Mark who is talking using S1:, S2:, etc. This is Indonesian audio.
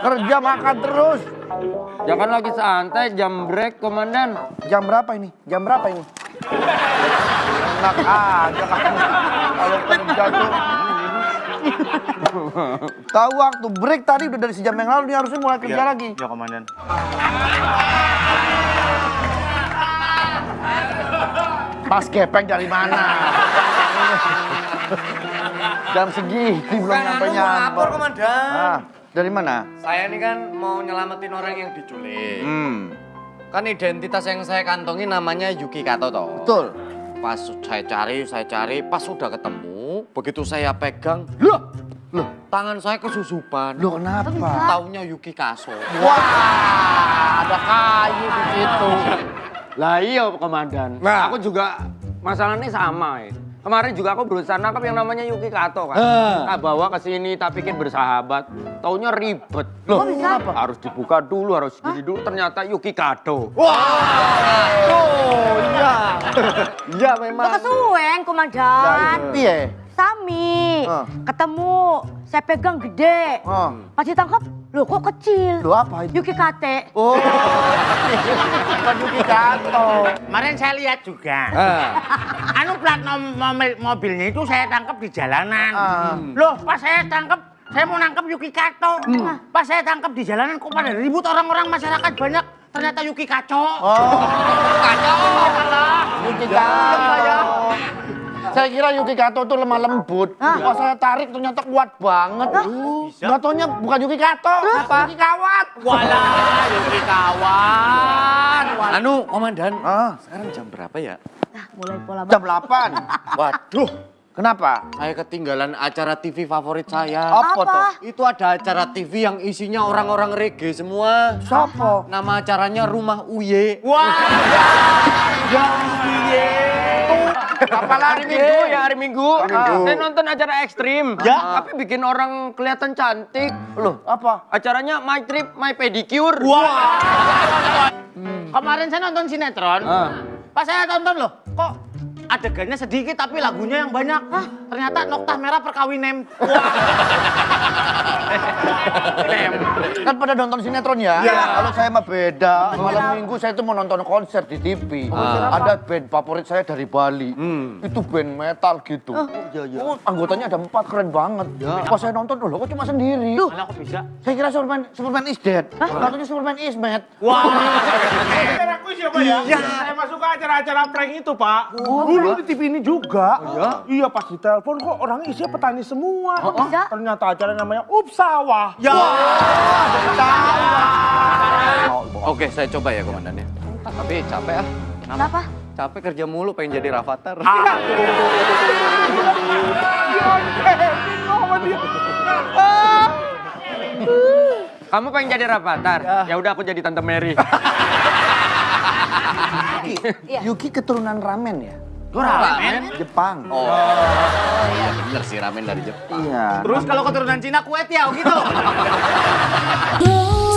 S1: Kerja makan terus.
S2: Jangan lagi santai, jam break, komandan.
S1: Jam berapa ini? Jam berapa ini? Enak aja kamu. Kalau kerja tuh. Tahu waktu break tadi udah dari sejam yang lalu, dia harusnya mulai kerja lagi.
S3: Ya, komandan.
S1: Mas gepeng dari mana? Jam segini belum
S4: Bukan
S1: nyampe
S4: anu mau
S1: nyampe.
S4: lapor komandan.
S1: Ah, dari mana?
S4: Saya ini kan mau nyelamatin orang yang diculik.
S1: Hmm,
S4: Kan identitas yang saya kantongi namanya Yuki Kato toh.
S1: betul.
S4: Pas saya cari, saya cari, pas sudah ketemu, begitu saya pegang,
S1: Loh, loh,
S4: tangan saya kesusupan.
S1: loh kenapa?
S4: Taunya Yuki Kaso.
S1: Wah, ada kayu di situ.
S2: Lah iya, komandan.
S1: Nah.
S2: Aku juga masalahnya sama ya. Kemarin juga aku berusaha nangkap yang namanya Yuki Kato kan. Tak bawa ke sini, tak pikir bersahabat. Taunya ribet.
S1: Loh,
S5: bisa?
S1: kenapa?
S2: Harus dibuka dulu, harus gini dulu. Ternyata Yuki Kato.
S1: Oh, iya.
S2: Iya memang.
S5: Kok kesuwen, komandan?
S1: Iya.
S5: Sami,
S1: Ah.
S5: ketemu, saya pegang gede.
S1: Oh.
S5: Pas ditangkap, loh kok kecil?
S1: Loh apa itu?
S5: Yuki Kate.
S1: Oh, bukan Yuki Kato.
S6: Kemarin saya lihat juga.
S1: Eh.
S6: Anu plat nom- mobil mobilnya itu saya tangkap di jalanan.
S1: Ah.
S6: Loh, pas saya tangkap, saya mau nangkap Yuki Kato.
S1: Hmm.
S6: Pas saya tangkap di jalanan kok pada ribut orang-orang masyarakat banyak. Ternyata Yuki Kaco.
S1: Oh, Yuki Kato. Saya kira Yuki Kato itu lemah lembut. Pas saya tarik ternyata kuat banget. Gak taunya bukan Yuki Kato, Yuki Kawat.
S4: Walah, Yuki kawan. Anu, komandan.
S1: Ah,
S4: Sekarang jam berapa ya?
S5: Nah, mulai pola
S1: jam 8.
S4: Waduh,
S1: Kenapa?
S4: saya ketinggalan acara TV favorit saya.
S1: Apa,
S5: Apa?
S1: tuh?
S4: Itu ada acara TV yang isinya orang-orang reggae semua.
S1: Sopo?
S4: Nama acaranya Rumah Uye.
S2: Hari Minggu ya hari Minggu. Saya nonton acara ekstrim.
S1: Ya.
S2: Tapi bikin orang kelihatan cantik.
S1: Loh, apa?
S2: Acaranya My Trip, My Pedicure.
S6: Kemarin saya nonton sinetron.
S2: Ah.
S6: Pas saya tonton loh, adegannya sedikit tapi lagunya yang banyak. Hah, ternyata Noktah Merah Perkawinan.
S1: Kan pada nonton sinetron ya? Kalau saya mah beda. Malam minggu saya tuh mau nonton konser di TV. Ada band favorit saya dari Bali. Itu band metal gitu. Oh, anggotanya ada empat, keren banget. Pas saya nonton, loh kok cuma sendiri?
S6: Malah kok bisa?
S1: Saya kira Superman, Superman is dead. Katanya Superman is mad.
S3: Aku siapa ya? Saya masuk ke acara-acara prank itu, Pak. Dulu di TV ini juga. Iya, pas ditelepon kok orangnya isinya petani semua.
S5: bisa?
S3: Ternyata acara namanya Upsawah. Ya.
S4: Oke, saya coba ya komandan ya. Tapi capek ah.
S5: Kenapa?
S4: Capek kerja mulu pengen jadi Rafathar.
S2: Kamu pengen jadi Rafathar? Ya udah aku jadi Tante Mary.
S1: Yuki keturunan ramen ya?
S4: ramen?
S1: Jepang.
S4: Oh, iya bener sih ramen dari Jepang.
S1: Iya.
S6: Terus kalau keturunan Cina kue tiao gitu.